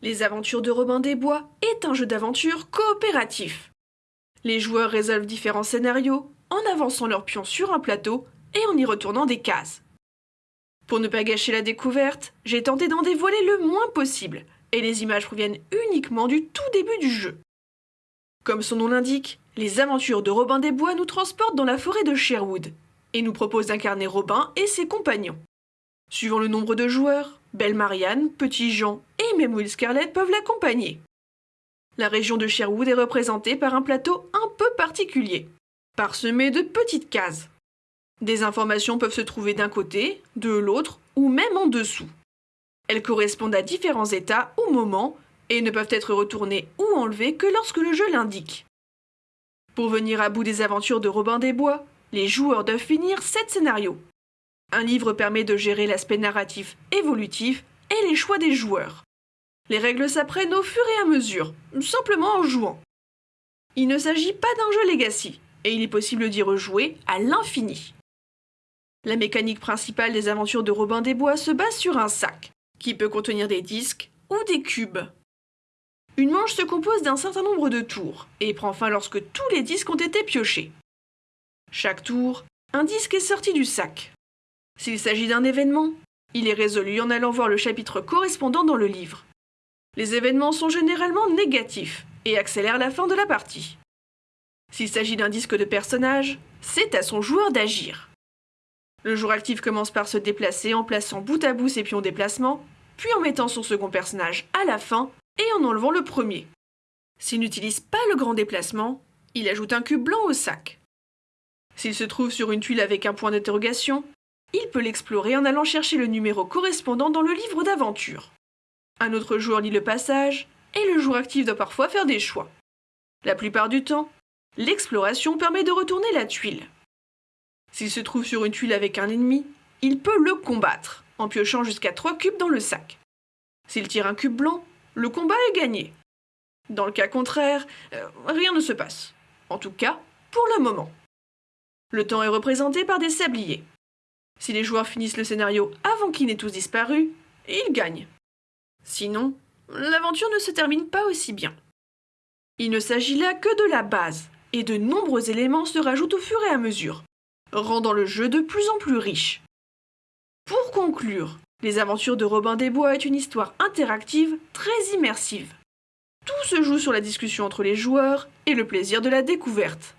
Les aventures de Robin des Bois est un jeu d'aventure coopératif. Les joueurs résolvent différents scénarios en avançant leurs pions sur un plateau et en y retournant des cases. Pour ne pas gâcher la découverte, j'ai tenté d'en dévoiler le moins possible, et les images proviennent uniquement du tout début du jeu. Comme son nom l'indique, les aventures de Robin des Bois nous transportent dans la forêt de Sherwood, et nous proposent d'incarner Robin et ses compagnons. Suivant le nombre de joueurs, Belle Marianne, Petit Jean même Will Scarlett peuvent l'accompagner. La région de Sherwood est représentée par un plateau un peu particulier, parsemé de petites cases. Des informations peuvent se trouver d'un côté, de l'autre ou même en dessous. Elles correspondent à différents états ou moments et ne peuvent être retournées ou enlevées que lorsque le jeu l'indique. Pour venir à bout des aventures de Robin des Bois, les joueurs doivent finir 7 scénarios. Un livre permet de gérer l'aspect narratif évolutif et les choix des joueurs. Les règles s'apprennent au fur et à mesure, simplement en jouant. Il ne s'agit pas d'un jeu legacy, et il est possible d'y rejouer à l'infini. La mécanique principale des aventures de Robin des Bois se base sur un sac, qui peut contenir des disques ou des cubes. Une manche se compose d'un certain nombre de tours, et prend fin lorsque tous les disques ont été piochés. Chaque tour, un disque est sorti du sac. S'il s'agit d'un événement, il est résolu en allant voir le chapitre correspondant dans le livre. Les événements sont généralement négatifs et accélèrent la fin de la partie. S'il s'agit d'un disque de personnage, c'est à son joueur d'agir. Le joueur actif commence par se déplacer en plaçant bout à bout ses pions déplacement, puis en mettant son second personnage à la fin et en enlevant le premier. S'il n'utilise pas le grand déplacement, il ajoute un cube blanc au sac. S'il se trouve sur une tuile avec un point d'interrogation, il peut l'explorer en allant chercher le numéro correspondant dans le livre d'aventure. Un autre joueur lit le passage, et le joueur actif doit parfois faire des choix. La plupart du temps, l'exploration permet de retourner la tuile. S'il se trouve sur une tuile avec un ennemi, il peut le combattre, en piochant jusqu'à 3 cubes dans le sac. S'il tire un cube blanc, le combat est gagné. Dans le cas contraire, euh, rien ne se passe. En tout cas, pour le moment. Le temps est représenté par des sabliers. Si les joueurs finissent le scénario avant qu'ils n'aient tous disparu, ils gagnent. Sinon, l'aventure ne se termine pas aussi bien. Il ne s'agit là que de la base, et de nombreux éléments se rajoutent au fur et à mesure, rendant le jeu de plus en plus riche. Pour conclure, Les aventures de Robin des Bois est une histoire interactive très immersive. Tout se joue sur la discussion entre les joueurs et le plaisir de la découverte.